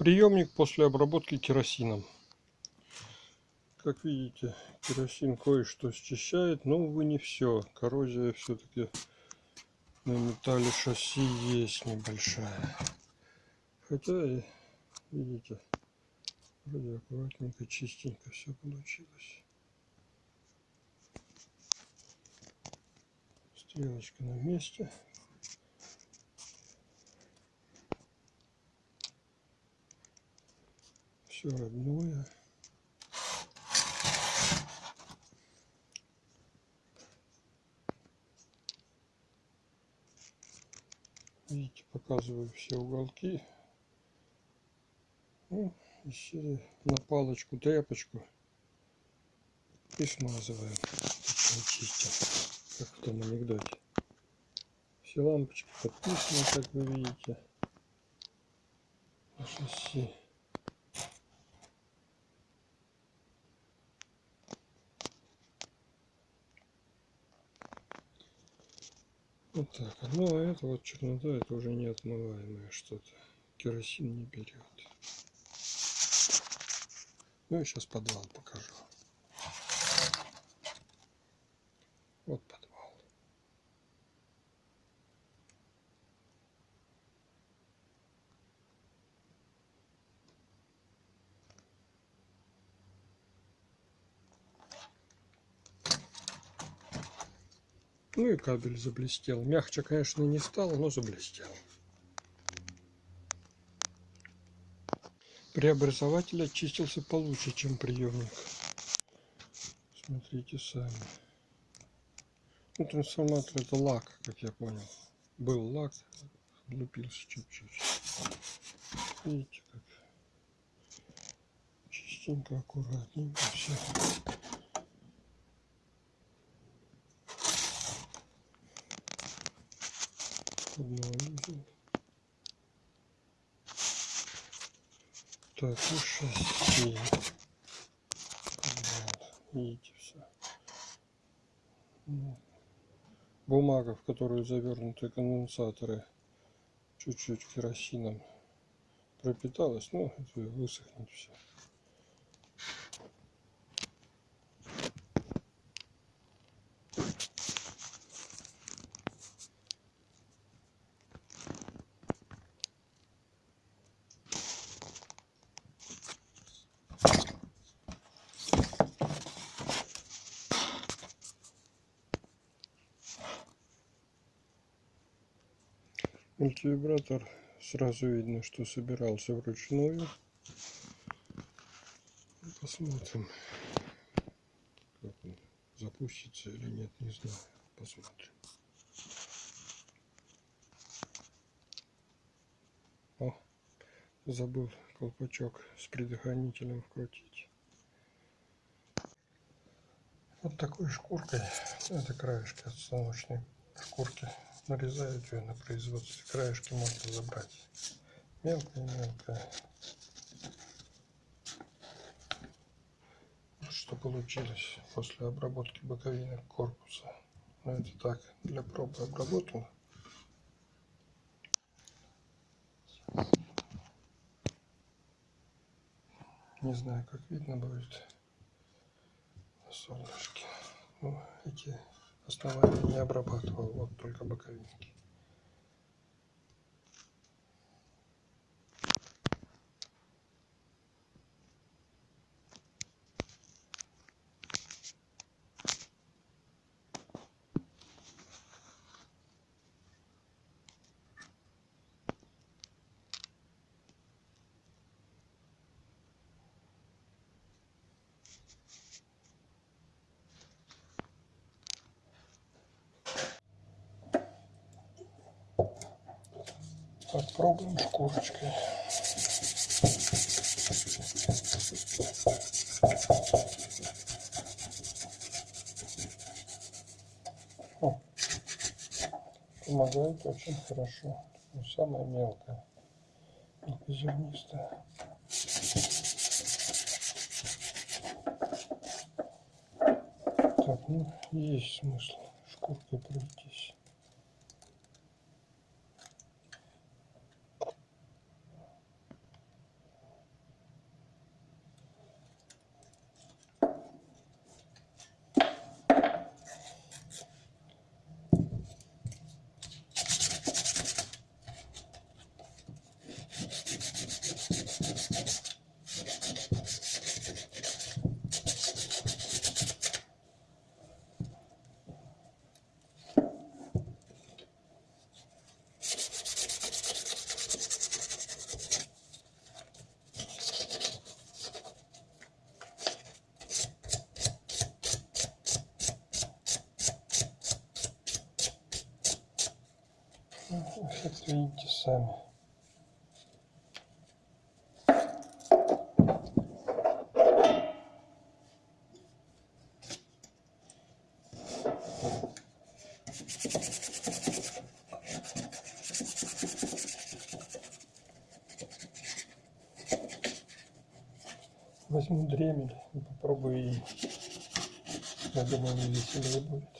приемник после обработки керосином. Как видите керосин кое-что счищает но увы не все коррозия все-таки на металле шасси есть небольшая. Хотя видите вроде аккуратненько чистенько все получилось. Стрелочка на месте все родное. Видите, показываю все уголки. Ну, на палочку тряпочку и смазываем. Чистим, как в том анекдоте. Все лампочки подписаны, как вы видите. На шасси. Вот так. Ну а это вот чернота, это уже неотмываемое что-то. Керосин не берет. Ну и сейчас подвал покажу. Вот подвал. Ну и кабель заблестел. Мягче, конечно, не стало, но заблестел. Преобразователь очистился получше, чем приемник. Смотрите сами. Ну, трансформатор это лак, как я понял. Был лак, облупился чуть-чуть. Видите, как чистенько, аккуратненько все. Обновили. Так, шасси. Вот, видите все. Бумага, в которую завернуты конденсаторы, чуть-чуть керосином пропиталась, ну, высохнет все. Мультивибратор сразу видно, что собирался вручную. Посмотрим, как он запустится или нет, не знаю. Посмотрим. О, забыл колпачок с предохранителем вкрутить. Вот такой шкуркой, это краешки от станочной шкурки нарезают ее на производстве. Краешки можно забрать. Мелкое-мелкое. Вот что получилось после обработки боковины корпуса. Но это так, для пробы обработано. Не знаю, как видно будет на солнышке. Ну, эти основания не обрабатывал, вот только боковинки. Попробуем шкурочкой. О, помогает очень хорошо. Самое мелкое, мелкозернистое. Так, ну, есть смысл шкуркой пройтись. Эффект видите сами. Возьму дремель и попробую ей. Я думаю, мне веселее будет.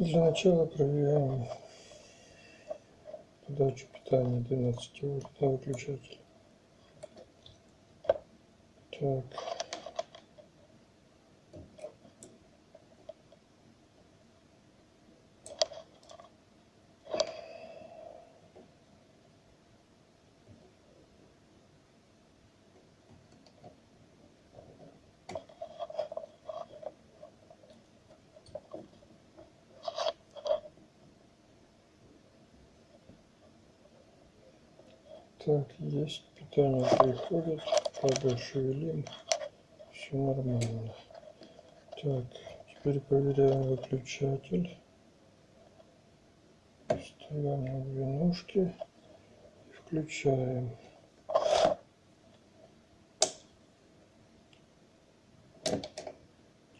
Для начала проверяем подачу питания 12 вольт на выключатель. Так. Так, есть питание приходит, кабель шевелим, все нормально. Так, теперь проверяем выключатель. Ставим на две ножки и включаем.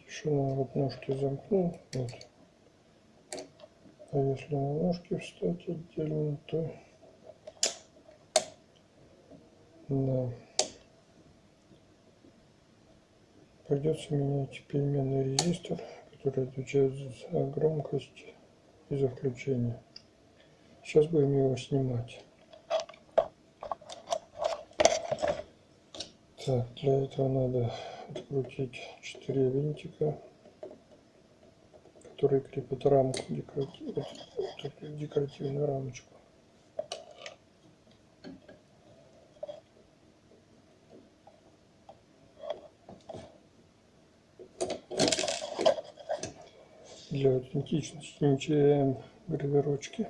Тишина вот ножки замкнул, вот. А если на ножки встать отдельно, то Да. Придется менять переменный резистор, который отвечает за громкость и за включение. Сейчас будем его снимать. Так, для этого надо открутить 4 винтика, которые крепят рамку, декоративную рамочку. Для аутентичности не теряем гравировочки.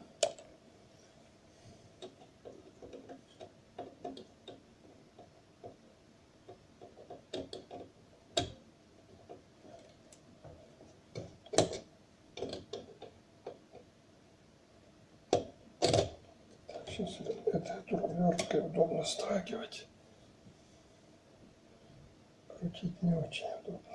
Сейчас это турбинеркой удобно страгивать. Крутить не очень удобно.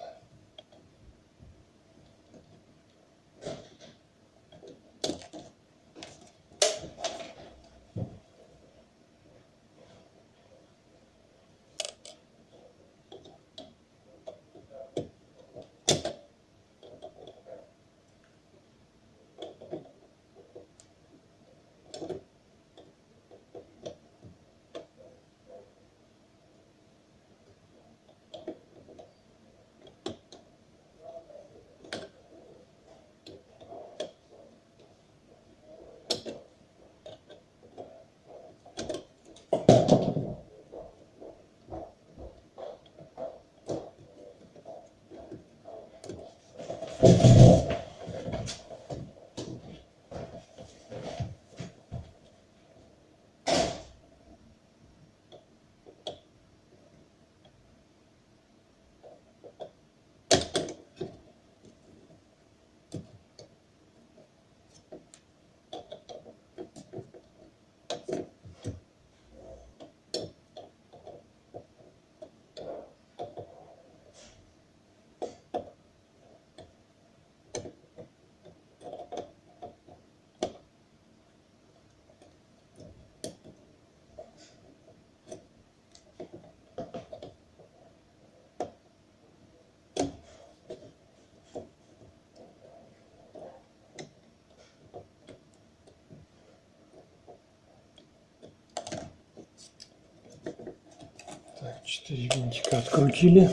Четыре винтика открутили.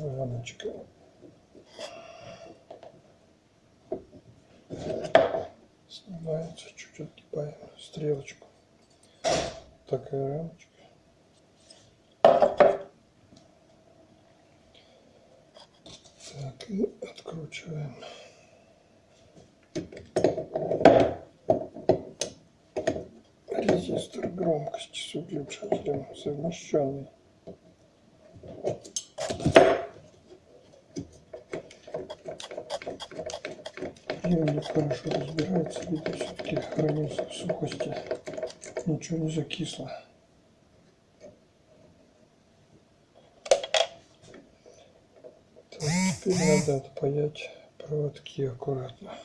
Рамочка. Снимается, чуть отгибаем стрелочку. Такая рамочка. Так, и откручиваем. Громкости с выключателем совмещенный. Приемник хорошо разбирается, видно, все-таки хранился в сухости. Ничего не закисло. Так, теперь надо отпаять проводки аккуратно.